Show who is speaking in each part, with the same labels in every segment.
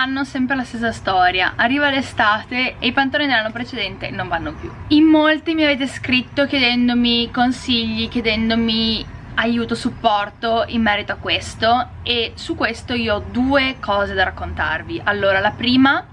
Speaker 1: anno sempre la stessa storia. Arriva l'estate e i pantaloni dell'anno precedente non vanno più. In molti mi avete scritto chiedendomi consigli, chiedendomi aiuto, supporto in merito a questo E su questo io ho due cose da raccontarvi. Allora la prima,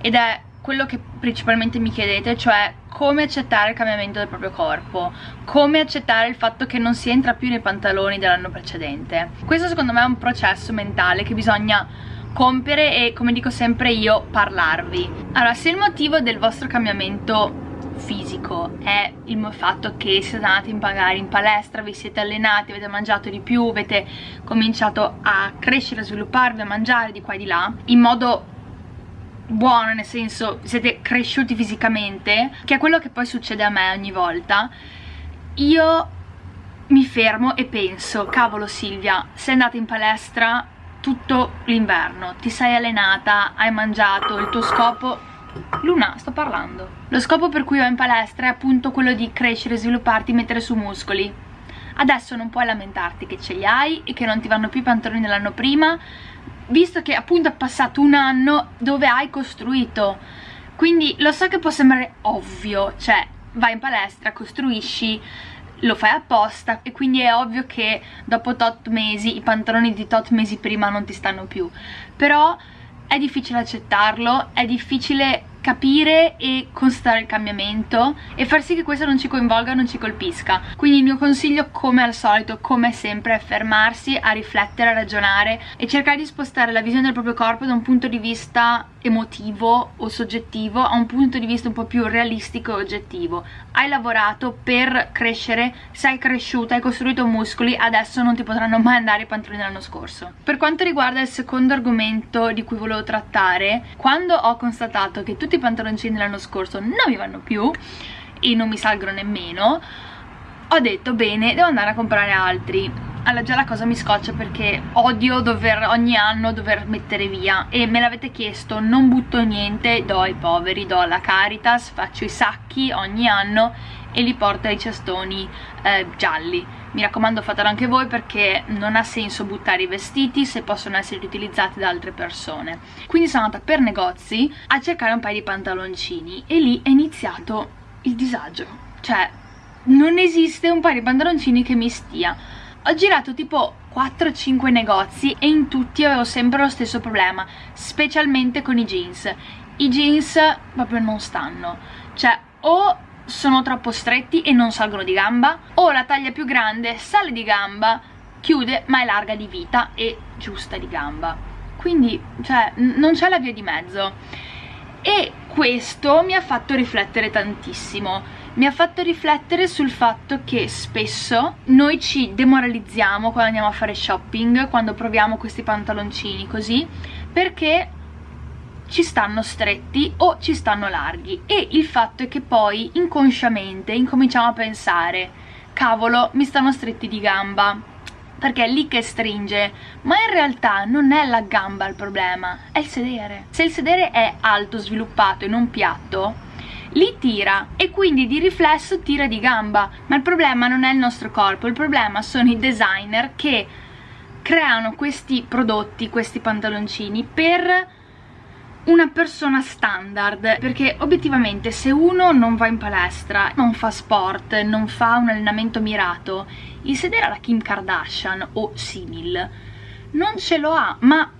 Speaker 1: ed è quello che principalmente mi chiedete, cioè come accettare il cambiamento del proprio corpo, come accettare il fatto che non si entra più nei pantaloni dell'anno precedente. Questo secondo me è un processo mentale che bisogna compiere e come dico sempre io parlarvi. Allora se il motivo del vostro cambiamento fisico è il fatto che siete andati magari in palestra, vi siete allenati, avete mangiato di più, avete cominciato a crescere, a svilupparvi, a mangiare di qua e di là in modo buono, nel senso siete cresciuti fisicamente, che è quello che poi succede a me ogni volta, io mi fermo e penso, cavolo Silvia, sei andata in palestra tutto l'inverno, ti sei allenata, hai mangiato, il tuo scopo... Luna, sto parlando. Lo scopo per cui ho in palestra è appunto quello di crescere, svilupparti, mettere su muscoli. Adesso non puoi lamentarti che ce li hai e che non ti vanno più i pantaloni dell'anno prima visto che appunto è passato un anno dove hai costruito quindi lo so che può sembrare ovvio cioè vai in palestra, costruisci lo fai apposta e quindi è ovvio che dopo tot mesi i pantaloni di tot mesi prima non ti stanno più però è difficile accettarlo, è difficile capire e constatare il cambiamento e far sì che questo non ci coinvolga, non ci colpisca. Quindi il mio consiglio, come al solito, come sempre, è fermarsi a riflettere, a ragionare e cercare di spostare la visione del proprio corpo da un punto di vista emotivo o soggettivo a un punto di vista un po' più realistico e oggettivo. Hai lavorato per crescere, sei cresciuta, hai costruito muscoli, adesso non ti potranno mai andare i pantaloni dell'anno scorso. Per quanto riguarda il secondo argomento di cui volevo trattare, quando ho constatato che tutti i pantaloncini dell'anno scorso non mi vanno più e non mi salgono nemmeno, ho detto bene, devo andare a comprare altri allora già la cosa mi scoccia perché odio dover ogni anno dover mettere via. E me l'avete chiesto, non butto niente, do ai poveri, do alla Caritas, faccio i sacchi ogni anno e li porto ai cestoni eh, gialli. Mi raccomando fatelo anche voi perché non ha senso buttare i vestiti se possono essere utilizzati da altre persone. Quindi sono andata per negozi a cercare un paio di pantaloncini e lì è iniziato il disagio. Cioè non esiste un paio di pantaloncini che mi stia ho girato tipo 4-5 negozi e in tutti avevo sempre lo stesso problema, specialmente con i jeans. I jeans proprio non stanno, cioè o sono troppo stretti e non salgono di gamba, o la taglia più grande sale di gamba, chiude ma è larga di vita e giusta di gamba. Quindi, cioè, non c'è la via di mezzo. E questo mi ha fatto riflettere tantissimo mi ha fatto riflettere sul fatto che spesso noi ci demoralizziamo quando andiamo a fare shopping, quando proviamo questi pantaloncini così, perché ci stanno stretti o ci stanno larghi. E il fatto è che poi inconsciamente incominciamo a pensare cavolo mi stanno stretti di gamba. Perché è lì che stringe. Ma in realtà non è la gamba il problema è il sedere. Se il sedere è alto, sviluppato e non piatto li tira e quindi di riflesso tira di gamba. Ma il problema non è il nostro corpo il problema sono i designer che creano questi prodotti, questi pantaloncini per una persona standard. Perché obiettivamente se uno non va in palestra, non fa sport, non fa un allenamento mirato il sedere alla Kim Kardashian o simil non ce lo ha. Ma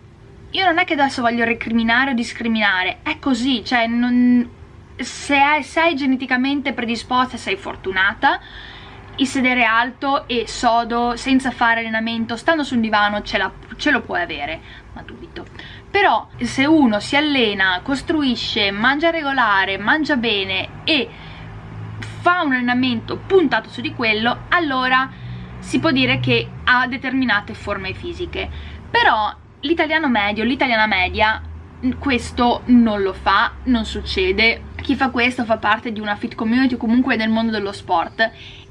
Speaker 1: io non è che adesso voglio recriminare o discriminare è così, cioè non, se sei geneticamente predisposta sei fortunata il sedere alto e sodo senza fare allenamento stando su un divano ce, la, ce lo puoi avere ma dubito. Però se uno si allena, costruisce, mangia regolare, mangia bene e fa un allenamento puntato su di quello allora si può dire che ha determinate forme fisiche. Però l'italiano medio, l'italiana media questo non lo fa, non succede chi fa questo fa parte di una fit community o comunque del mondo dello sport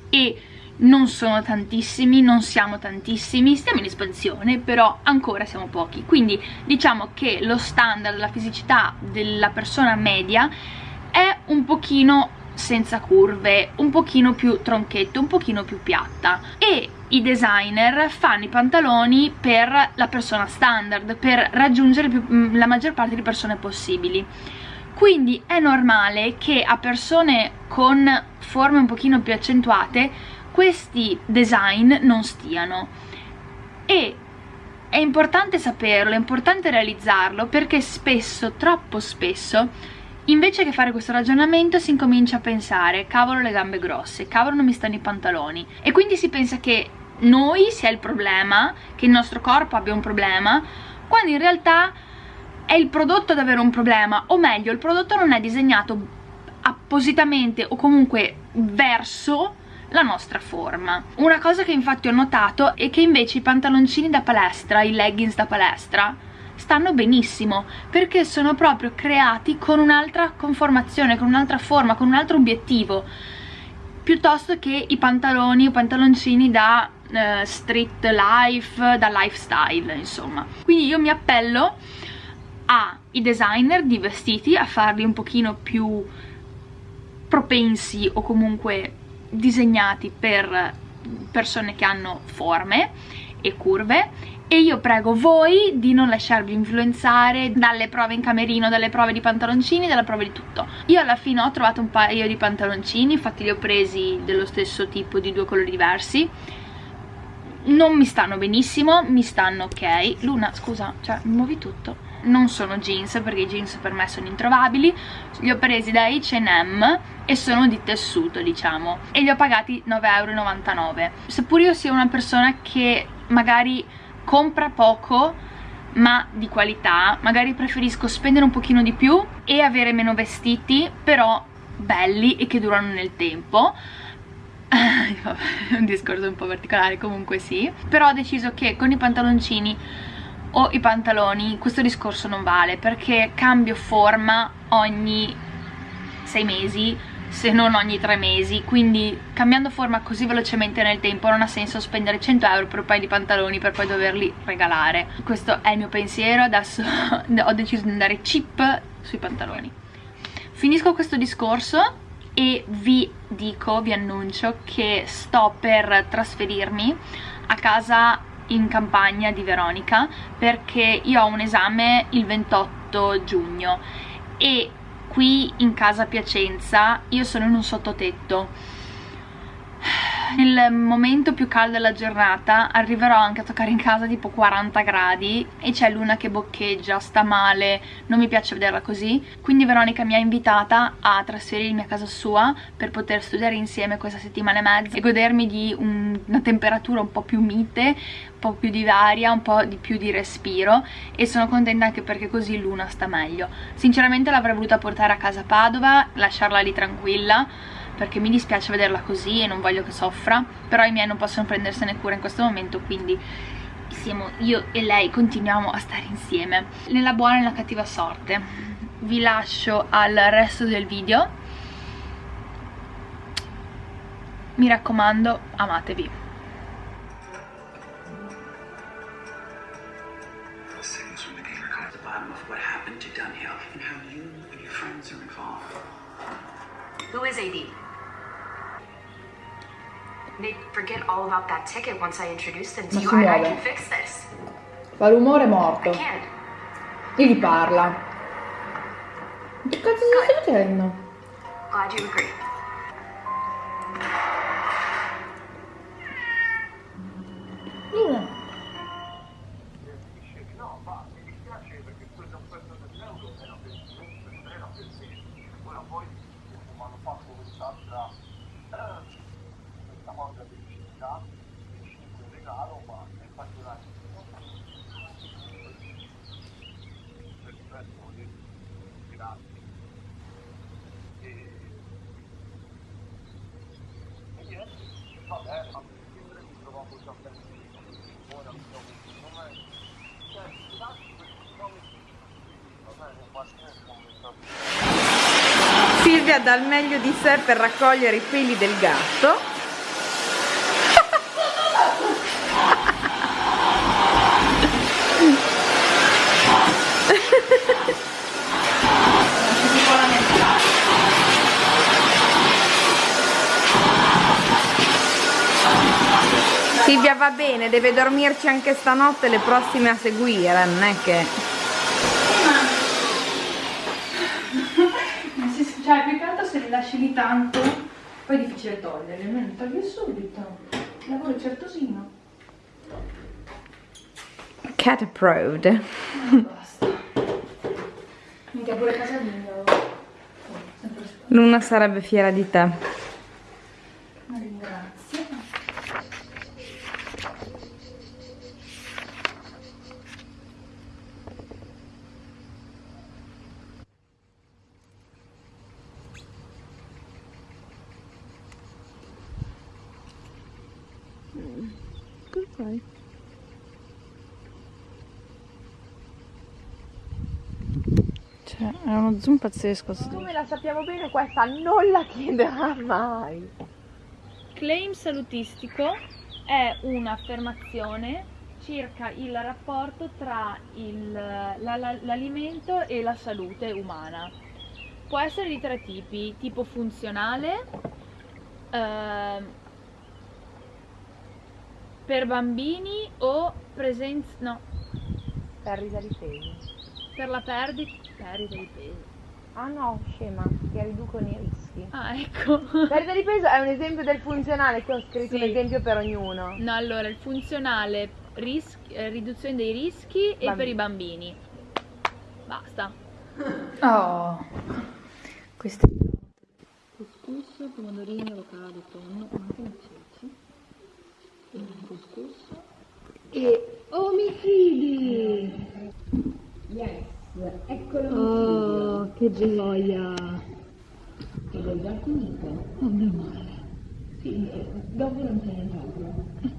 Speaker 1: e non sono tantissimi, non siamo tantissimi, stiamo in espansione, però ancora siamo pochi. Quindi diciamo che lo standard, la fisicità della persona media è un pochino senza curve, un pochino più tronchetto, un pochino più piatta. E i designer fanno i pantaloni per la persona standard, per raggiungere più, mm, la maggior parte di persone possibili. Quindi è normale che a persone con forme un pochino più accentuate questi design non stiano. E è importante saperlo, è importante realizzarlo perché spesso, troppo spesso invece che fare questo ragionamento si incomincia a pensare cavolo le gambe grosse, cavolo non mi stanno i pantaloni e quindi si pensa che noi sia il problema, che il nostro corpo abbia un problema quando in realtà è il prodotto ad avere un problema o meglio il prodotto non è disegnato appositamente o comunque verso la nostra forma. Una cosa che infatti ho notato è che invece i pantaloncini da palestra, i leggings da palestra stanno benissimo perché sono proprio creati con un'altra conformazione, con un'altra forma, con un altro obiettivo piuttosto che i pantaloni o pantaloncini da uh, street life, da lifestyle insomma. Quindi io mi appello ai designer di vestiti a farli un pochino più propensi o comunque disegnati per persone che hanno forme e curve e io prego voi di non lasciarvi influenzare dalle prove in camerino, dalle prove di pantaloncini, dalle prove di tutto. Io alla fine ho trovato un paio di pantaloncini, infatti li ho presi dello stesso tipo di due colori diversi. Non mi stanno benissimo, mi stanno ok. Luna, scusa, cioè, muovi tutto non sono jeans perché i jeans per me sono introvabili li ho presi da H&M e sono di tessuto diciamo e li ho pagati 9,99€ seppur io sia una persona che magari compra poco ma di qualità. Magari preferisco spendere un pochino di più e avere meno vestiti però belli e che durano nel tempo. Un discorso un po' particolare comunque sì. Però ho deciso che con i pantaloncini o i pantaloni questo discorso non vale perché cambio forma ogni sei mesi se non ogni tre mesi. Quindi cambiando forma così velocemente nel tempo non ha senso spendere 100 euro per un paio di pantaloni per poi doverli regalare. Questo è il mio pensiero adesso ho deciso di andare cheap sui pantaloni. Finisco questo discorso e vi dico, vi annuncio che sto per trasferirmi a casa in campagna di Veronica perché io ho un esame il 28 giugno e qui in casa Piacenza io sono in un sottotetto nel momento più caldo della giornata arriverò anche a toccare in casa tipo 40 gradi e c'è Luna che boccheggia, sta male, non mi piace vederla così. Quindi Veronica mi ha invitata a trasferirmi a casa sua per poter studiare insieme questa settimana e mezza e godermi di un, una temperatura un po' più mite un po' più di aria, un po' di più di respiro e sono contenta anche perché così Luna sta meglio. Sinceramente l'avrei voluta portare a casa Padova, lasciarla lì tranquilla perché mi dispiace vederla così e non voglio che soffra però i miei non possono prendersene cura in questo momento quindi siamo io e lei continuiamo a stare insieme. Nella buona e nella cattiva sorte. Vi lascio al resto del video. Mi raccomando amatevi. Who is AD? Forget all about that ticket once I introduce them to you. I, I can fix this.
Speaker 2: Fa l'umore morto. E gli parla. Che cazzo stai facendo?
Speaker 1: Glad you agree.
Speaker 2: Luca dà il meglio di sé per raccogliere i peli del gatto. Silvia va bene, deve dormirci anche stanotte le prossime a seguire, non è che...
Speaker 1: se lasci tanto, poi è difficile toglierli, almeno li togli subito. Lavoro certosino.
Speaker 2: Cat approved.
Speaker 1: E basta. Minchia pure casalingo. Oh.
Speaker 2: Luna sarebbe fiera di te.
Speaker 1: Ma ringrazio.
Speaker 2: Fai?
Speaker 1: Cioè, è uno zoom pazzesco.
Speaker 2: Come la sappiamo bene questa non la chiederà mai.
Speaker 1: Claim salutistico è un'affermazione circa il rapporto tra il- la- la- l'alimento e la salute umana. Può essere di tre tipi, tipo funzionale, ehm, per bambini o presenza... no,
Speaker 2: Perdita di peso.
Speaker 1: per la perdita, perdita di peso.
Speaker 2: Ah no, scema, che riducono i rischi.
Speaker 1: Ah, ecco.
Speaker 2: Perdita di peso è un esempio del funzionale, che ho scritto
Speaker 1: Sì.
Speaker 2: un esempio per ognuno.
Speaker 1: No, allora, il funzionale, ris- eh, riduzione dei rischi e
Speaker 2: Bambini.
Speaker 1: per i bambini. Basta.
Speaker 2: Oh.
Speaker 1: Couscous, pomodorini, avocado, tonno, anche le E couscous.
Speaker 2: E omicidi! Yes, eccolo
Speaker 1: Oh, che gioia.
Speaker 3: Ed è già finito? Oh mio male. Sì, eh, dopo non te ne parlo.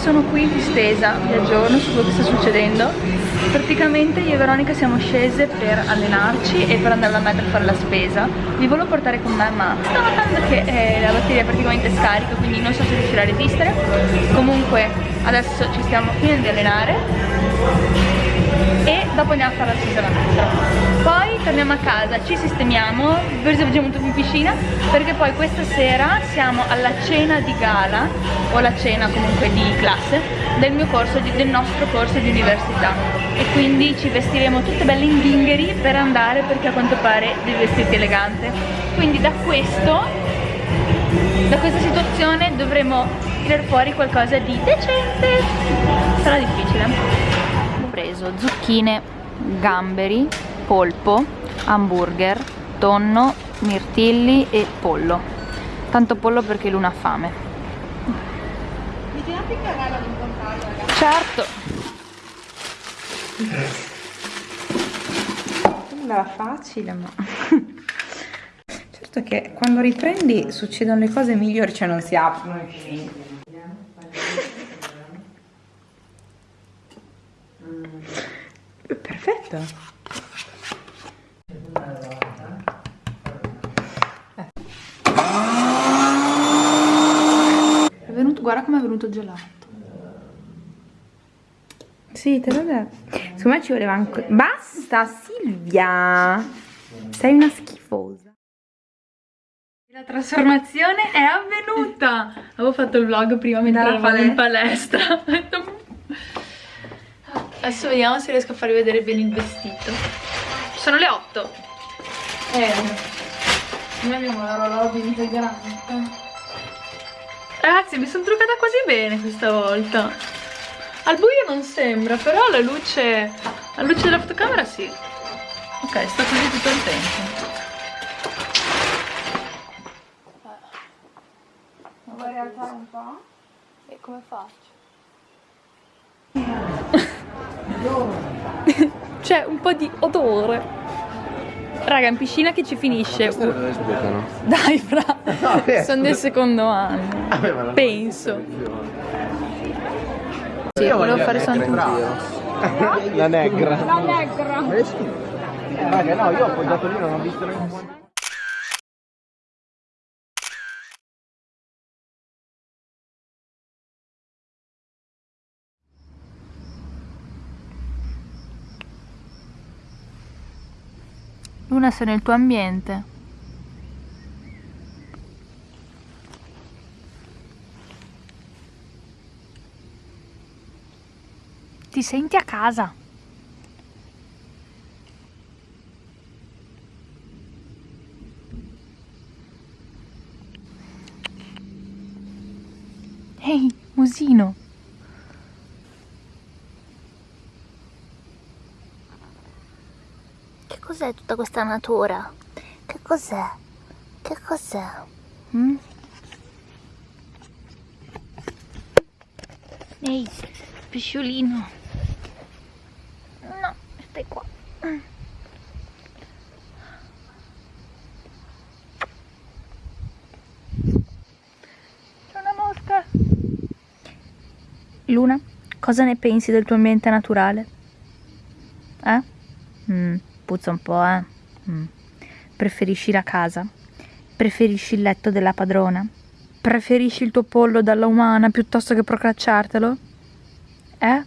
Speaker 1: sono qui distesa, vi aggiorno su quello che sta succedendo. Praticamente io e Veronica siamo scese per allenarci e per andare da me per fare la spesa. Vi volevo portare con me ma sto notando che eh, la batteria è praticamente scarica quindi non so se riuscirà a resistere. Comunque adesso ci stiamo finendo di allenare e dopo andiamo a fare la spesa da metro. Poi torniamo a casa, ci sistemiamo, vergeggiamo tutto in piscina perché poi questa sera siamo alla cena di gala o la cena comunque di classe del mio corso, del nostro corso di università e quindi ci vestiremo tutte belle in zingheri per andare perché a quanto pare devi vestirti elegante. Quindi da questo, da questa situazione dovremo tirare fuori qualcosa di decente. Sarà difficile ho preso zucchine, gamberi, polpo, hamburger, tonno, mirtilli e pollo. Tanto pollo perché Luna ha fame.
Speaker 2: Bisogna piccarella all'incontrario, ragazzi.
Speaker 1: Certo.
Speaker 2: Sembrava facile, ma... certo che quando riprendi succedono le cose migliori, cioè non si aprono i fini.
Speaker 1: Perfetto. Guarda come è venuto gelato.
Speaker 2: Sì, te l'ho detto. Secondo me ci voleva ancora... Basta, Silvia! Sei una schifosa.
Speaker 1: La trasformazione è avvenuta. Avevo fatto il vlog prima mentre eravamo in palestra. Adesso vediamo se riesco a farvi vedere bene il vestito. Sono le 8.
Speaker 2: Eh, noi abbiamo l'orologio integrante.
Speaker 1: Ragazzi, mi sono truccata quasi bene questa volta. Al buio non sembra, però la luce, la luce della fotocamera sì. Ok, sto così tutto il tempo.
Speaker 2: Vuoi rialzare un po'?
Speaker 1: E come faccio? C'è un po' di odore. Raga, in piscina che ci finisce.
Speaker 4: Sbucano?
Speaker 1: Dai, fra.
Speaker 4: adesso.
Speaker 1: Sono del secondo anno.
Speaker 4: Vabbè, non-
Speaker 1: Penso. Sì,
Speaker 4: Io
Speaker 1: volevo fare
Speaker 4: negra La negra. La negra. Eh. Eh, raga, no, io ho appoggiato lì, non ho visto neanche.
Speaker 1: Luna, sei nel tuo ambiente. Ti senti a casa. Ehi, musino.
Speaker 5: Che cos'è tutta questa natura? Che cos'è? Che cos'è?
Speaker 1: Mm?
Speaker 5: Ehi, pesciolino. No, stai qua.
Speaker 1: C'è una mosca.
Speaker 5: Luna, cosa ne pensi del tuo ambiente naturale? Eh? Mm, puzza un po', eh? Mm. Preferisci la casa? Preferisci il letto della padrona? Preferisci il tuo pollo dalla umana piuttosto che procacciartelo? Eh?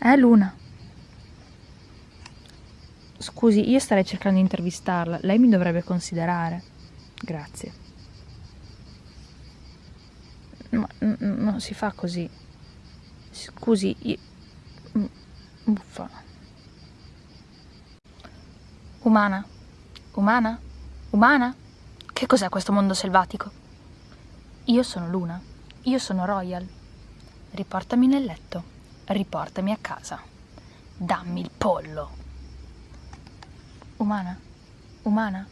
Speaker 5: Eh, Luna? Scusi, io starei cercando di intervistarla. Lei mi dovrebbe considerare. Grazie. Ma non si fa così. Scusi, io... mm, Uffa. Umana? Umana? Umana? Che cos'è questo mondo selvatico? Io sono Luna. Io sono Royal. Riportami nel letto. Riportami a casa. Dammi il pollo. Umana? Umana?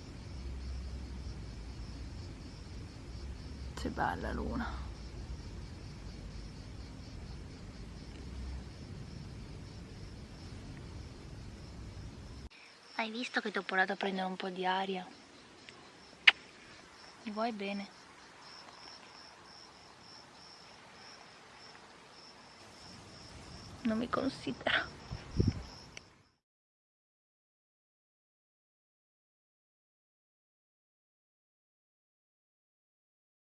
Speaker 1: Sei bella Luna.
Speaker 5: Hai visto che ti ho portato a prendere un po' di aria? Mi vuoi bene?
Speaker 1: Non mi considera.